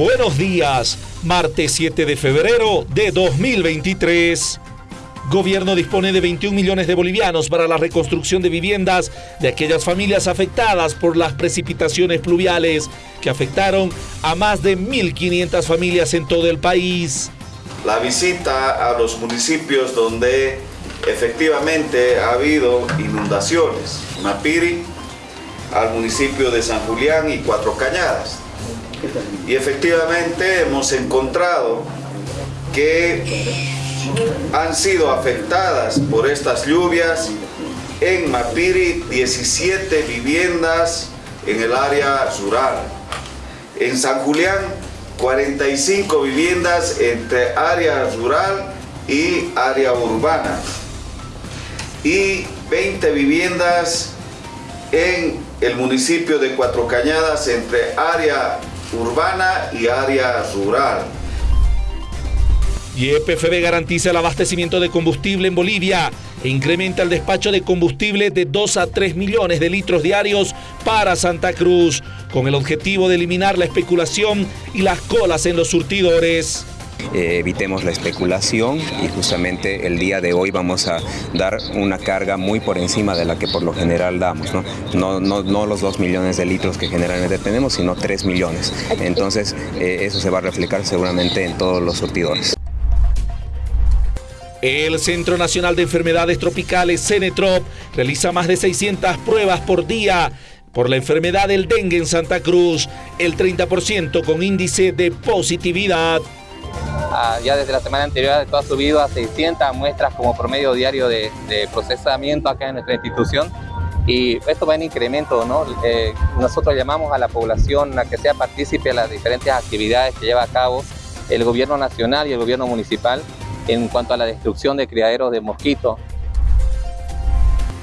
Buenos días, martes 7 de febrero de 2023. Gobierno dispone de 21 millones de bolivianos para la reconstrucción de viviendas de aquellas familias afectadas por las precipitaciones pluviales que afectaron a más de 1.500 familias en todo el país. La visita a los municipios donde efectivamente ha habido inundaciones, Mapiri, al municipio de San Julián y Cuatro Cañadas. Y efectivamente hemos encontrado que han sido afectadas por estas lluvias en Mapiri 17 viviendas en el área rural. En San Julián 45 viviendas entre área rural y área urbana y 20 viviendas en el municipio de Cuatro Cañadas entre área urbana y área rural. Y EPFB garantiza el abastecimiento de combustible en Bolivia e incrementa el despacho de combustible de 2 a 3 millones de litros diarios para Santa Cruz, con el objetivo de eliminar la especulación y las colas en los surtidores. Eh, evitemos la especulación y justamente el día de hoy vamos a dar una carga muy por encima de la que por lo general damos, no, los 2 millones de litros que generalmente tenemos, sino 3 millones. Entonces eh, eso se va a reflejar seguramente en todos los surtidores. El Centro Nacional de Enfermedades Tropicales, CENETROP, realiza más de 600 pruebas por día por la enfermedad del dengue en Santa Cruz, el 30% con índice de positividad. Ya desde la semana anterior ha subido a 600 muestras como promedio diario de, procesamiento acá en nuestra institución y esto va en incremento, ¿no? Eh, nosotros llamamos a la población a que sea partícipe de las diferentes actividades que lleva a cabo el gobierno nacional y el gobierno municipal en cuanto a la destrucción de criaderos de mosquitos.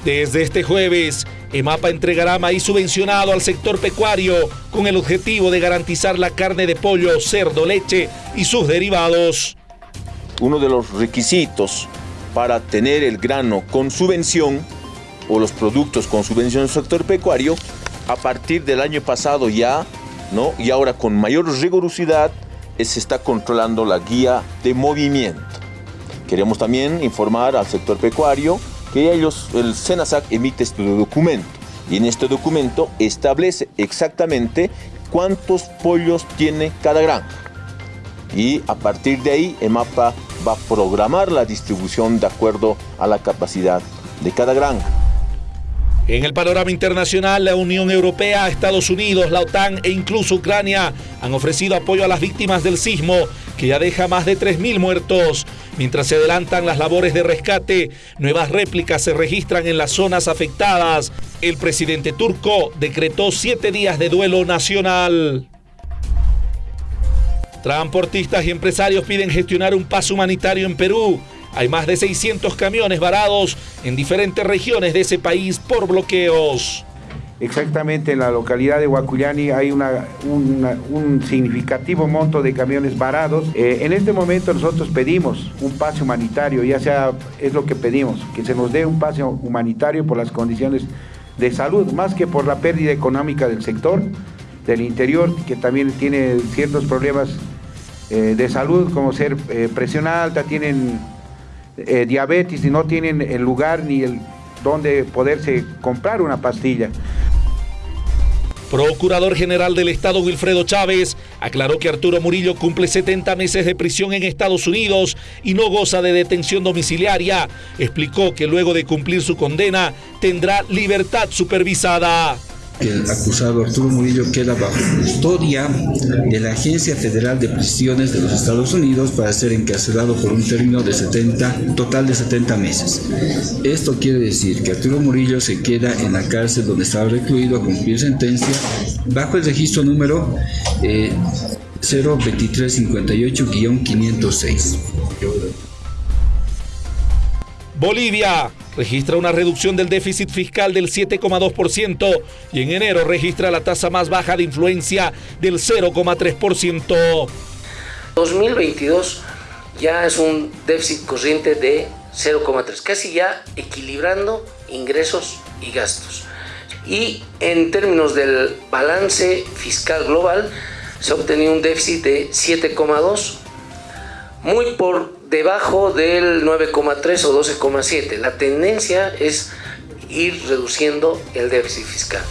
Desde este jueves, EMAPA entregará maíz subvencionado al sector pecuario con el objetivo de garantizar la carne de pollo, cerdo, leche y sus derivados. Uno de los requisitos para tener el grano con subvención o los productos con subvención del sector pecuario, a partir del año pasado ya, ¿no? y ahora con mayor rigurosidad, se está controlando la guía de movimiento. Queremos también informar al sector pecuario que ellos, el SENASAC emite este documento y en este documento establece exactamente cuántos pollos tiene cada granja. Y a partir de ahí, EMAPA va a programar la distribución de acuerdo a la capacidad de cada granja. En el panorama internacional, la Unión Europea, Estados Unidos, la OTAN e incluso Ucrania han ofrecido apoyo a las víctimas del sismo, que ya deja más de 3.000 muertos. Mientras se adelantan las labores de rescate, nuevas réplicas se registran en las zonas afectadas. El presidente turco decretó siete días de duelo nacional. Transportistas y empresarios piden gestionar un paso humanitario en Perú hay más de 600 camiones varados en diferentes regiones de ese país por bloqueos. Exactamente en la localidad de Huacuyani hay un significativo monto de camiones varados. Eh, en este momento nosotros pedimos un pase humanitario, ya sea, es lo que pedimos, que se nos dé un pase humanitario por las condiciones de salud, más que por la pérdida económica del sector, del interior, que también tiene ciertos problemas eh, de salud, como ser eh, presión alta, tienen eh, diabetes y no tienen el lugar ni el donde poderse comprar una pastilla. Procurador General del Estado Wilfredo Chávez aclaró que Arturo Murillo cumple 70 meses de prisión en Estados Unidos y no goza de detención domiciliaria. Explicó que luego de cumplir su condena tendrá libertad supervisada el acusado Arturo Murillo queda bajo custodia de la Agencia Federal de Prisiones de los Estados Unidos para ser encarcelado por un término de 70, total de 70 meses. Esto quiere decir que Arturo Murillo se queda en la cárcel donde estaba recluido a cumplir sentencia bajo el registro número eh, 02358-506. Bolivia registra una reducción del déficit fiscal del 7,2% y en enero registra la tasa más baja de influencia del 0,3%. 2022 ya es un déficit corriente de 0,3, casi ya equilibrando ingresos y gastos. Y en términos del balance fiscal global, se ha obtenido un déficit de 7,2, muy por debajo del 9,3 o 12,7. La tendencia es ir reduciendo el déficit fiscal.